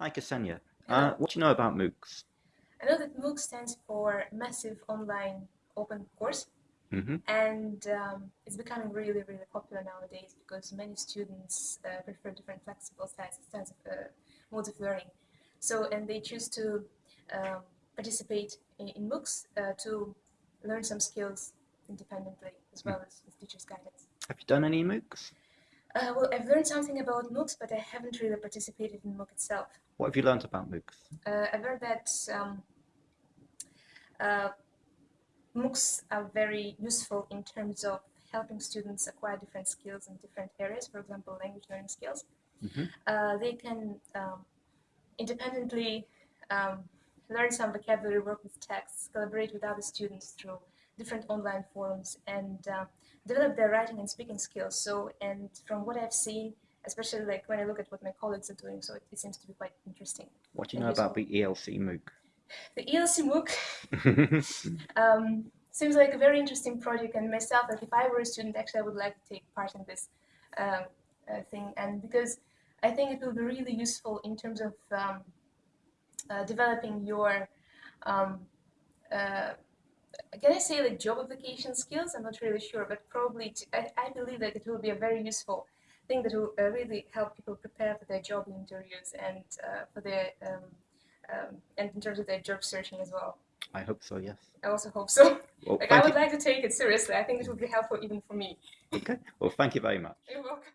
Hi, Ksenia. Uh, what do you know about MOOCs? I know that MOOC stands for Massive Online Open Course, hmm and um, it's becoming really, really popular nowadays because many students uh, prefer different flexible styles, styles of, uh, modes of learning. So, and they choose to um, participate in, in MOOCs uh, to learn some skills independently as well as with teachers' guidance. Have you done any MOOCs? Uh, well, I've learned something about MOOCs, but I haven't really participated in MOOC itself. What have you learned about MOOCs? Uh, I've heard that um, uh, MOOCs are very useful in terms of helping students acquire different skills in different areas, for example, language learning skills. Mhm. Uh, they can um, independently um, learn some vocabulary, work with texts, collaborate with other students through different online forums, and uh, develop their writing and speaking skills. So, and from what I've seen, especially like when I look at what my colleagues are doing, so it, it seems to be quite interesting. What do you know about the ELC MOOC? The ELC MOOC um, seems like a very interesting project, and myself, like if I were a student, actually, I would like to take part in this um, uh, thing, and because I think it will be really useful in terms of um, uh, developing your, um, uh, can I say like job application skills? I'm not really sure, but probably I believe that it will be a very useful thing that will uh, really help people prepare for their job interviews and uh, for their um, um, and in terms of their job searching as well. I hope so, yes. I also hope so. Well, Like I would you. like to take it seriously. I think it would be helpful even for me. Okay. Well, thank you very much. You're welcome.